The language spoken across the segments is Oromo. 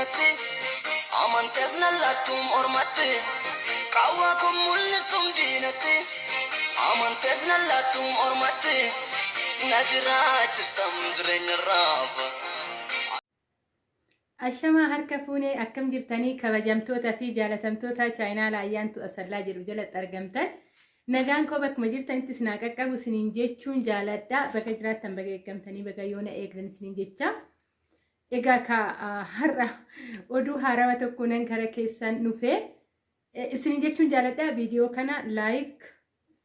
diinatti amantees nallattuun ormatti qawwaa kun mul'istuun diinatti amantees nallattuun ormatti na jiraachistam jireenya raafa. Ashamaa harka fuunee akkam jirtanii kabajamtoota fi jaalatamtoota chaayinaa laayyaantu asallaa jedhu jalatti argamtan. Nagaan koo bakkuma jirtanitti sinaa qaqqabu siniin jechuun jaaladha. Bakka jiraattan bakka eeggamtanii bakka yoona eegdan siniin jecha. Egaa har'a oduu haarawaa tokko nan kara keessan dhufee isiniin jechuun jaaladha. Viidiyoo kana laayik,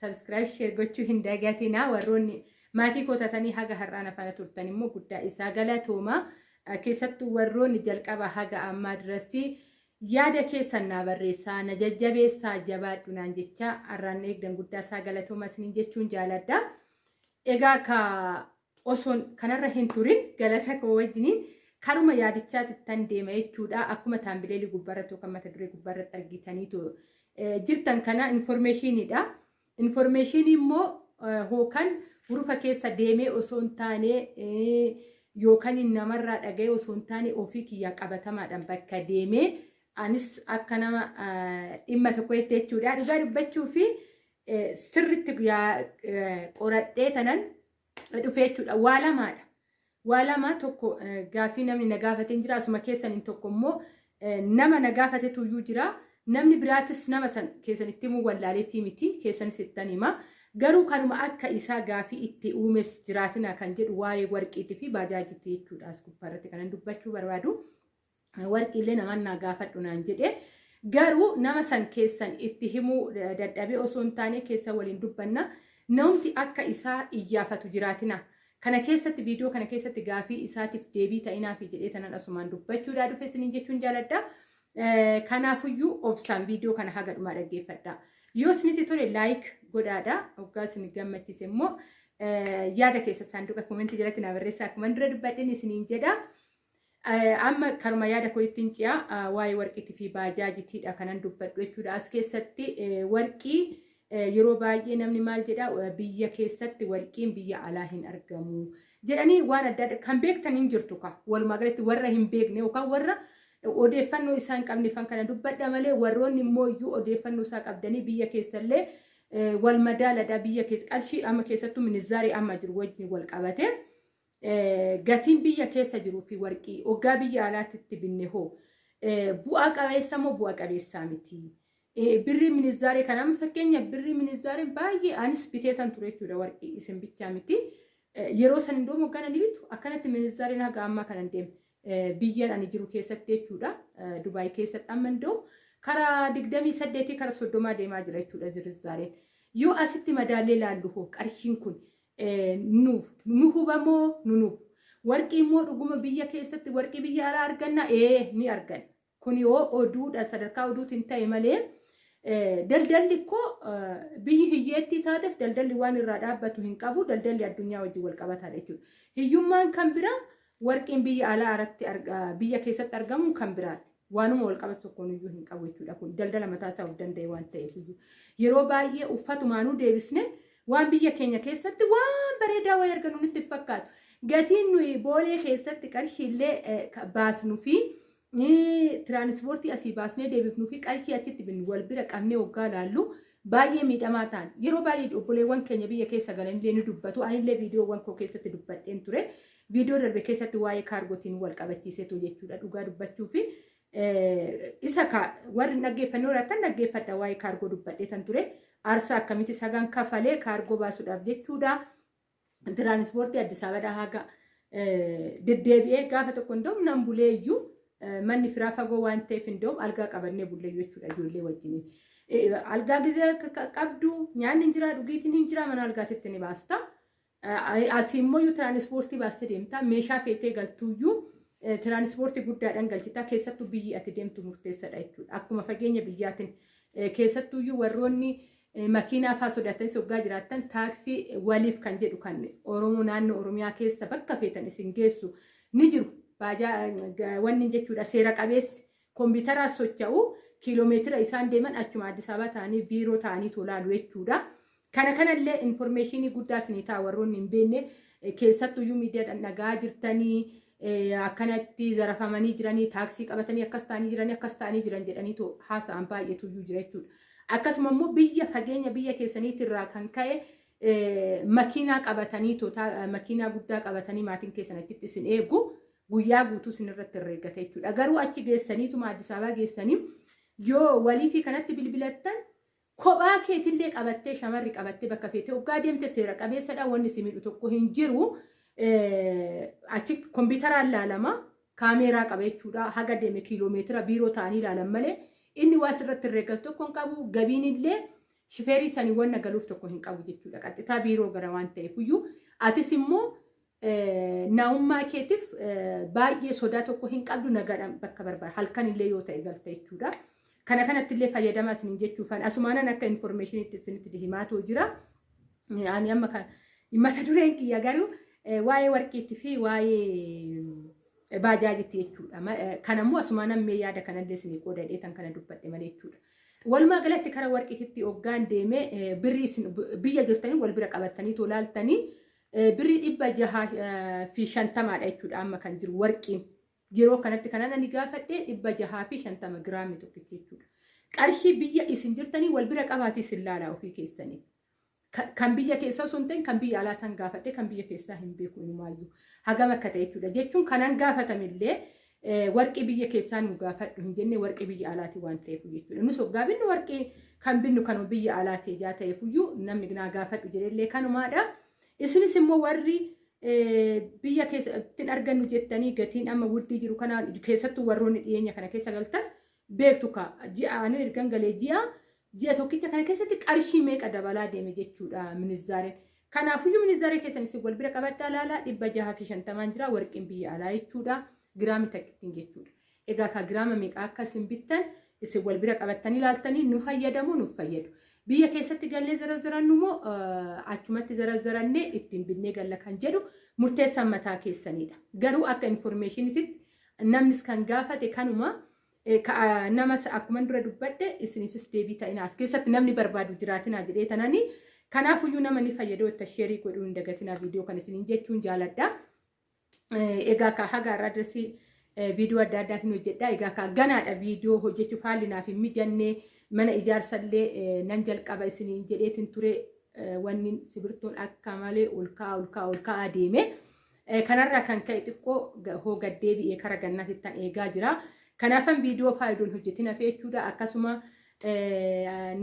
sabskiraayib, sheer gochuu hin dagatinaa. Warroonni maatii kootatanii haga har'aan afaan turtan immoo guddaa isaa galatooma. keessattuu warroonni jalqaba haga ammaa duratti yaada keessan naa barreessaa na jajjabeessaa jabaadhu naan jecha har'aan eegdan guddaa isaa galatooma isiniin jechuun jaaladha. Egaa ka osoon kanarra hin turin galata koo wajjiniin karuma yaadichaatti tan deema jechuudha. Akkuma taambileelii gubbaarratti yookaan mata duree gubbaarratti argitaniitu jirtan kana infoormeeshiniidha. Infoormeeshinii immoo hookan hurufa keessa deemee osoo hin taane yookaan namarraa dhaga'ee osoo hin taane ofii kiyyaa qabatamaadhaan bakka deemee anis akka nama dhimma tokko jechuudha. Dhugaa dubbachuu fi sirriitti qoradhee tanan dhufee jechuudha. Waa lamaadha. Waa lamaa tokko gaaffii namni na gaafatee jira. Asuma keessaniin tokko immoo nama na gaafatetu iyyuu jira. Namni biraatis nama san keessanitti himuu wallaaleetii miti. Keessanis ittan hima. Garuu kanuma akka isaa gaafii itti uumes jiraatina kan jedhu waa'ee warqiitii fi baajaajitti jechuudha. As gubbaarratti kanan dubbachuu barbaadu. Warqiillee namaan naa gaafadhu naan jedhe. Garuu nama san keessan itti himuu dadhabee osoo hin taane keessa waliin dubbanna. Namti akka isaa iyyaafatu jiraatina. Kana keessatti viidiyoo kana keessatti gaafii isaatiif deebii ta'inaafi jedhee tanan asumaan dubbachuudhaa dhufe isiniin jechuun jaaladha. Kanaafuyyuu obsaan viidiyoo kana haga dhumaa dhaggeeffadha. Yoo isinitti tole laayik godhaadha. Hoggaa isin gammachiise immoo yaada keessa saanduqa komentii jalatti naa barreessaa akkuma dura dubbadheen isiniin jedha. Amma karuma yaada koo ittiin ci'a waa'ee warqiitii fi baajaajitiidha kanan dubbadhu jechuudha. As keessatti warqii yeroo baay'ee namni maal jedha? Biyya keessatti warqiin biyya alaa hin argamu jedhanii waan adda addaa kan beektan hin jirtu walumaa galatti warra hin beekne yookaan warra odeeffannoo isaa hin qabne fan kana dubbadha malee warroonni immoo iyyuu odeeffannoo isaa qabdanii biyya keessallee wal madaaladha biyya keessa qarshii amma keessattuu minizaarii amma jiru wajjin wal qabate gatiin biyya keessa jiruu fi warqii hoggaa biyya alaatti itti binne hoo. Bu'aa qabeessa moo bu'aa qabeessaa miti. Birrii minizaarii kana amma fakkeenya birrii minizaarii baay'ee anis biteetan ture jechuudha warqii isin bichaa miti. Yeroo san iddoo moggaan ani bitu akkanatti minizaariin haga ammaa kanan deeme biyyan ani jiru keessatti jechuudha. Dubaay keessatti amma iddoo karaa digdamii saddeetii karaa soddomaa deemaa jira jechuudha zirizaariin. Yoo asitti madaallee ilaallu hoo qarshiin kun nu hubamoo nu nuuf. Warqii immoo dhuguma biyya keessatti warqii biyya alaa arganna ee ni arganna. Kun yoo oduudha sadarkaa oduutiin ta'e malee daldalli koo biyyi hiyyeetti taateef daldalli waan irraa dhaabbatu hin qabu daldalli addunyaa wajjin wal qabataadha jechuudha. Hiyyummaan kan biraa warqiin biyya alaa irratti biyya keessatti argamu kan biraati. Waanuma wal qabatu tokkoon iyyuu hin qabu jechuudha kun daldala mataa isaa of danda'e waan ta'eef. Yeroo baay'ee uffatumaanuu deebisne waan biyya keenya keessatti waan bareedaa wayii arganu nutti fakkaatu. Gatiin nuyi boolee keessatti qarshiillee baasnuu fi tiraanispoortii asii baasnee deebifnuu fi qarshii achitti binnu wal bira qabnee waggaa laallu baay'ee miidhamaa ta'an. Yeroo baay'ee obboleewwan keenya biyya keessa galanillee ni dubbatu. Anillee viidiyoowwan koo keessatti dubbadheen ture. Viidiyoo darbe keessatti waa'ee kaargootiin wal qabachiisetu jechuudha dhugaa dubbachuu fi isa warri dhaggeeffannoo irratti dhaggeeffadha waa'ee kaargoo dubbadheetan ture. Aarsaa akkamitti sagan kafalee kaargoo baasuudhaaf jechuudha. Tiraanispoortii Addis Abadaa haga deddeebi'ee gaafa tokko hunduu nan bulee iyyuu manni firaa fagoo waan ta'eef hunduu algaa qabannee bullee jechuudha ijoollee wajjin. Algaa gizee qabdu nyaanni hin jira dhugiitiin hin jira mana algaatitti ni baasta. Asii immoo tiraanispoortii baastee deemta meeshaa feetee galtuuyyuu tiraanispoortii guddaadhaan galchitaa keessattuu biyyi ati deemtu murteessadha jechuudha. Akkuma fageenya biyyaatiin keessattuuyyuu warroonni makiinaa fa'aa sodaatanis hoggaa jiraattan taaksii waliif kan jedhu kan Oromoo naannoo Oromiyaa keessa bakka feetan isin geessu ni jiru. Wanni jechuudha seera qabeessi kompiitaraan socho'u kiiloomeetira isaan deeman achuma Addis Ababa ta'anii biiroo ta'anii tolaalu jechuudha. Kana kanallee infoormeeshinii guddaa isinii ta'a warroonni hin beekne keessattuyyuu miidiyaadhaan dhagaa jirtanii akkanatti zarafamanii jiranii taaksii qabatanii akkas ta'anii jiranii akkas ta'anii jiran jedhanii haasa'an baay'eetu iyyuu jira jechuudha. Akkasuma immoo biyya fageenya biyya keessaniitirraa kan ka'e makiinaa qabatanii makiinaa guddaa qabatanii maatiin keessan achitti isin eegu guyyaa guutuu isin irratti herreeggata jechuudha. Garuu achi geessaniituma Addis Ababaa geessanii yoo walii kanatti bilbilattan kophaa keetillee qabattee shamarri qabattee bakka feetee waggaa deemte seera qabeessadha wanni si miidhu tokko hin jiru. Achi kompiitaraan ilaalama kaameeraa qaba jechuudha. Haga deeme kiiloomeetira biiroo ta'anii ilaalan malee inni waa sirratti herreeggatu tokko hin qabu. Gabiin illee shifeerii sanii wanna galuuf tokko hin qabu jechuudha. Qaxxitaa biiroo gara waan ta'eef iyyuu atis immoo naa'ummaa keetiif baay'ee sodaa tokko hin qabdu nagaadhaan bakka barbaada. Halkan illee yoo ta'e galta jechuudha. Kana kanatti illee fayyadamaa isin jechuufan asumaanan akka infoormeeshiniitti isinitti himaatu jira. Ani amma mata dureen kiyya garuu waa'ee warqiitti fi waa'ee baajaajitti jechuudha. Kanammoo asumaanan mee yaada kanallee isin qoodadhee tan kana dubbadhe malee jechuudha. Walumaa galatti karaa warqiitti hoggaan deemee birrii biyya jirtanii wal bira qabattanii tolaaltanii birrii dhibba jahaa fi shantamaadha jechuudha amma kan jiru warqiin. Yeroo kanatti kanan ani gaafadhe dhibba jahaa fi shantama giraamii tokkichi jechuudha. Qarshii biyya isin jirtanii wal bira qabaatii isin laalaa ofii keessanii. Kan biyya keessaa hin ta'in kan biyya alaa tan gaafadhe kan biyya keessaa hin beeku inumaayyuu hagam akka ta'e jechuudha. Jechuun kanan gaafatamillee warqii biyya keessaa nu gaafadhu hin jenne warqii biyya alaati waan ta'eef jechuudha. Nus hoggaa binnu warqii kan binnu kan biyya alaati ijaa ta'eef namni naa gaafadhu jedhellee kanumaadha. Isinis immoo warri biyya keessatti argannu jettanii gatiin amma wuddii jiru kana keessattuu warroonni dhiyeenya kana keessa galtan beektu ka ji'a ani ergan galee ji'a ji'a tokkicha kana keessatti qarshii meeqa dabalaa deeme jechuudha minizaareen. Kanaafuyyuu minizaaree keessan isin wal bira qabattee ilaalaa dhibba jaha fi shantamaan jira warqiin biyya alaa jechuudha giraami takkittiin jechuudha. Egaa ka giraama meeqa akka isin bittan isin wal bira qabattanii ilaaltanii nu fayyadamu nu fayyadu. Biyya keessatti gallee zarazzarannu immoo achumatti zarazzarannee ittiin binnee galla kan jedhu murteessan mataa keessanidha. Garuu akka infoormeeshiniitti namnis kan gaafate kanuma namas akkuma dura dubbadhe isiniifis deebii ta'ina as keessatti namni barbaadu jiraatinaa jedhee tananii kanaafuyyuu nama ni fayyadoo itti sheerii godhuu hin dagatinaa viidiyoo kan isiniin jechuun jaaladha. Egaa ka haga irraa viidiyoo adda addaatiin hojjedha. Egaa ka ganaadha viidiyoo hojjechuuf haalli naaf hin mijannee mana ijaarsallee nan jalqaba isiniin jedheetiin ture wanni sibirtuun akka malee ol ka'aa ol ka'aa ol ka'aa deeme. Kanarraa kan ka'e xiqqoo hoo gaddeebi'ee kara gannaatti tan eegaa jira. Kanaafan viidiyoo faayidoon hojjetin hafee jechuudha. Akkasuma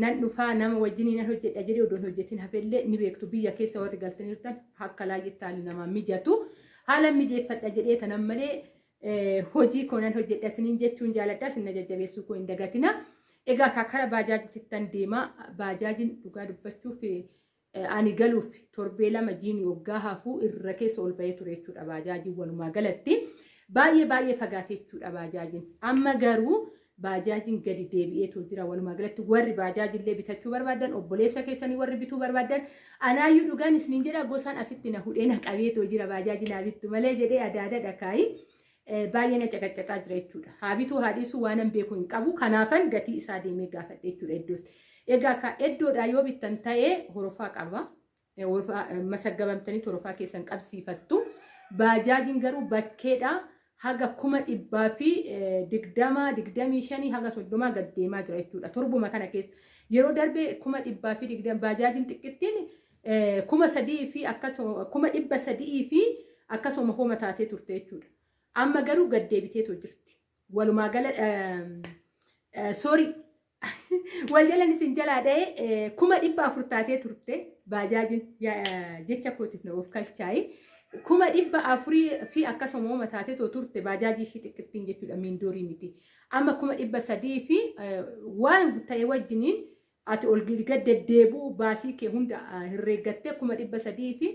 nan dhufaa nama wajjin nan hojjedha jedhee odoon hojjetin hafeellee ni beektu biyya keessa warri galtaniirtan akka laayyetti haalli namaa mijatu. Haala mijeeffadha jedhee tanan malee hojii koo nan hojjedha isiniin jechuun jaaladha. Sinna jajjabeessuu koo hin dagatina. Egaa karaa baajaajitti deemaa baajaajiin dhugaa dubbachuuf ani galuuf torbee lama jiini waggaa hafuu irra keessa ol bahee ture jechuudha baajaajiin walumaa galatti. Baay'ee baay'ee fagaate jechuudha baajaajiin. Amma garuu baajaajiin gadi deebi'eetu jira walumaa galatti warri baajaajillee bitachuu barbaadan obboleessa keessanii warri bituu barbaadan anaayyuu dhugaan isiniin jedha gosaan asitti na hudhee na qabeetoo jira baajaajiin haa bittu malee jedhee adaada dhakaayi. Baay'ee na caqacaqaa jira jechuudha. Haabituu haadhiisuu waan hin beeku hin qabu. Kanaafan gatii isaa deemee gaafadhe jechuudha iddootti. Egaa ka iddoodhaa yoo bittan ta'ee horofaa qaba. Masaggabamtanii horofaa keessan qabsiifattu. Baajaajiin garuu bakkeedhaa haga kuma dhibbaa fi digdama digdamii shanii haga soddomaa gad deemaa jira jechuudha. Torbuma kana keessa yeroo darbee kuma dhibbaa fi digdama baajaajiin xiqqittiin kuma sadii fi akkasuma kuma dhibba sadii fi akkasuma hooma taatee turte jechuudha. Amma garuu gad deebiteetu jirti. Walumaa gala soorii wal jalan isin jalaa dha'ee kuma dhibba afur taatee turte baajaajiin jecha kootiif na of kalchaayi. Kuma dhibba afurii fi akkasuma hooma taatee turte baajaajii ishii xiqqittiin jechuudha miindoorii miti. Amma kuma dhibba sadii fi waan ta'e wajjiniin ati ol gad deddeebi'u baasii kee hunda herreeggattee kuma dhibba sadii fi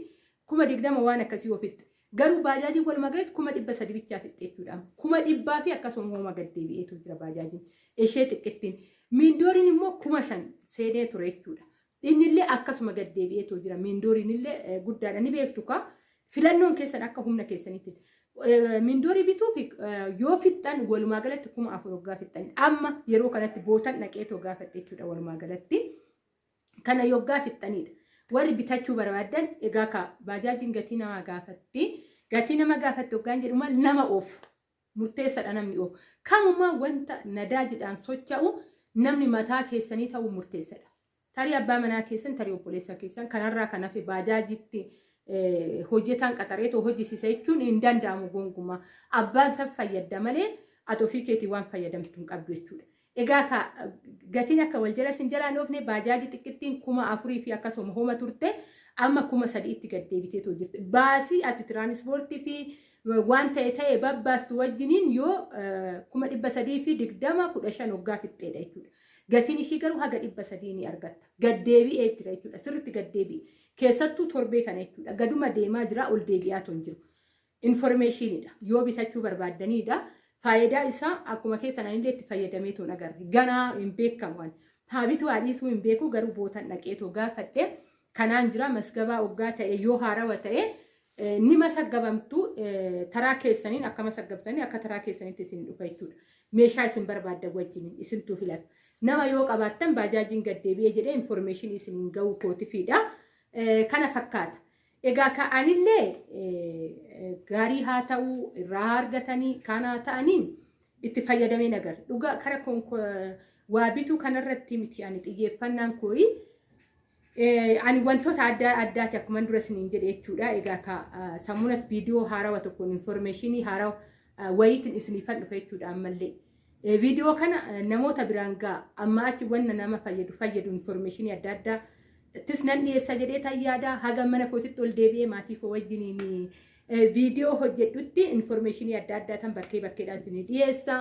kuma digdama waan akkasii ofitti. Garuu baajaajiin walumaa galatti kuma dhibba sadi bichaa fixxee jechuudha. Kuma dhibbaa fi akkasuma hooma gad deebi'eetu jira baajaajiin. Ishee xiqqittiin. Miindooriin immoo kuma shan seenee ture jechuudha. Innillee akkasuma gad deebi'eetu jira. Miindooriin illee guddaadha. Ni beektu kaa filannoon keessan akka humna keessanitti. Miindoorii bituuf yoo fixxan walumaa galatti kuma afur waggaa fixxan. Amma yeroo kanatti bootan dhaqeetu waggaa fixxe jechuudha walumaa galatti. Kana yoggaa fixxanidha. Warri bitachuu barbaadan egaa ka baajaajiin gatii namaa gaafatti gatii nama gaafatte hoggaan jedhuma nama oofu murteessadha namni oofu kamumaa wanta nadaajiidhaan socho'u namni mataa keessanii ta'uu murteessadha. Tarii abbaa manaa keessan tarii obboleessa keessan kanarraa kan hafe baajaajitti hojjetaan qaxareetoo hojjisiisa jechuun hin danda'amu gonkumaa abbaan san fayyadda malee ati ofii keetii waan fayyadamtu hin qabdu jechuudha. Egaa gatiin akka wal jala sin jalaan oofne baajaaji xiqqittiin kuma afurii fi akkasuma homa turte amma kuma sadiitti gad deebiteetoo jirti. Baasii ati tiraanispoortii fi waan ta'e ta'e babbaastu wajjiniin yoo kuma dhibba sadii fi digdama kudha shan waggaa fixxeedha jechuudha. Gatiin ishii garuu haga dhibba sadii ni argatta. Gad deebi'ee jira jechuudha. Sirriitti gad deebi'e. Keessattuu torbee kana jechuudha. Gaduma deemaa jira ol deebi'aa ton jiru. Informeeshiniidha. Yoo bitachuu barbaaddaniidha. Faayidaa isaa akkuma keessan illee itti fayyadamee toon agarre. Ganaa hin beekamu. Haabitu haadhiisuu hin beeku garuu bootan dhaqeetoo gaafadhe. Kanaan jira masgabaa waggaa ta'e yoo haarawa ta'e ni masaggabamtu taraa keessaniin akka masaggabtanii akka taraa keessanitti isin dhufa jechuudha. Meeshaa isin barbaaddan wajjin isintuu filata. Nama yoo qabaattan baajaajiin gad deebi'ee jedhee informeeshinii isiniin ga'uu kootifiidha. Kana fakkaata. Egaa ka'anillee gaarii haa ta'uu irraa argatanii kaan haa ta'anii itti fayyadamee agarra. Dhugaa kara waa bituu kanarratti miti ani xiyyeeffannaan kooyi. Ani wantoota adda addaati akkuma dura isiniin jedhe jechuudha. Egaa sammuunas viidiyoo haarawa tokkoon informeeshinii haarawa wayiitiin isiniifan dhufa jechuudha ammallee. Viidiyoo kana namoota biraan ga'a amma achi wanna nama fayyadu fayyadu informeeshinii adda addaa tis nan dhiyeessa jedhee tayyaada haga mana kootitti ol deebi'ee maatii koo wajjiniin viidiyoo hojjedhutti informeeshinii adda addaa tan bakkee bakkeedhaan isinii dhiyeessa.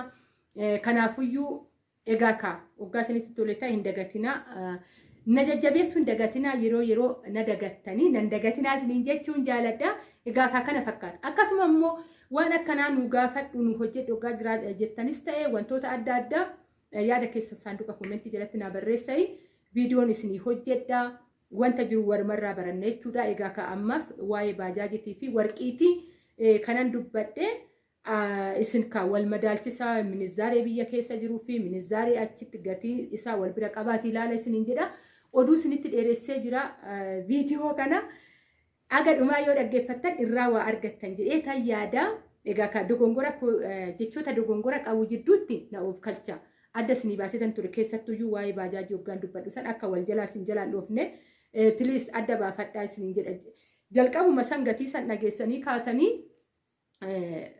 Kanaafuyyuu egaa kaa waggaa isinitti tole ta'e hin dagatinaa. Na jajjabeessu hin dagatinaa yeroo yeroo na dagattanii nan dagatinaa isiniin jechuun jaaladha. Egaa kaa kana fakkaata. Akkasuma immoo waan akkanaa nu gaafadhu nu hojjedhu waggaa jiraa jettanis ta'e wantoota adda addaa yaada keessa saanduqa koomentii jalatti naa barreessai. Viidiyoon isinii hojjedha. Wanta jiru walumarraa baranna jechuudha. Egaa kaa ammaaf waa'ee baajaajitii fi warqiitii kanan dubbadhe isin kaa wal madaalchisaa minizaaree biyya keessa jiruu fi minizaaree achitti gatii isaa wal bira qabaati ilaala isiniin jedha. Oduu isinitti dheeressee jira viidiyoo kana. Aga dhumaa yoo dhaggeeffattan irraa waa argattan jedhee tan yaada. Egaa kaa dogongora jechoota dogongora qabu jidduutti na of kalcha. Adda isinii baasetan ture keessattuyyuu waa'ee baajaajii hoggaan dubbadhu san akka wal jalaa isin jalaan dhoofne piliis adda baafadhaa isiniin jedha. Jalqabuma san gatii san dhageessanii kaatanii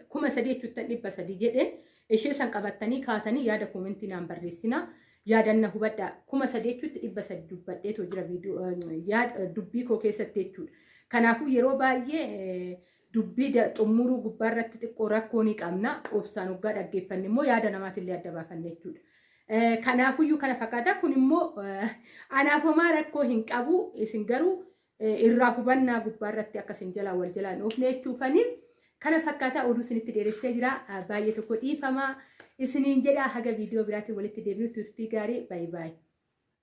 kuma sadii jechuuttan dhibba sadii jedhe ishee san qabattanii kaatanii yaada koomentii naan barreessina. Yaadanna hubadhaa kuma sadii jechuutti dhibba sadii dubbadheetoo jira dubbii koo keessatti jechuudha. Kanaafuu yeroo baay'ee dubbii xumuruu gubbaarratti xiqqoo rakkoo ni qabna. Obsaan waggaa dhaggeeffanne immoo yaada namaatillee adda baafanne jechuudha. Kanaafuyyuu kana fakkaata. Kun immoo anaaf homaa rakkoo hin qabu. Isin garuu irraa hubannaa gubbaarratti akkasiin jalaa wal jalaan dhoofne jechuufaniif kana fakkaataa oduu isinitti dheeressee jira. Baay'ee tokko dhiifamaa isiniin jedha haga viidiyoo biraatiin walitti deebi'u turtii gaarii baay'ee baay'ee.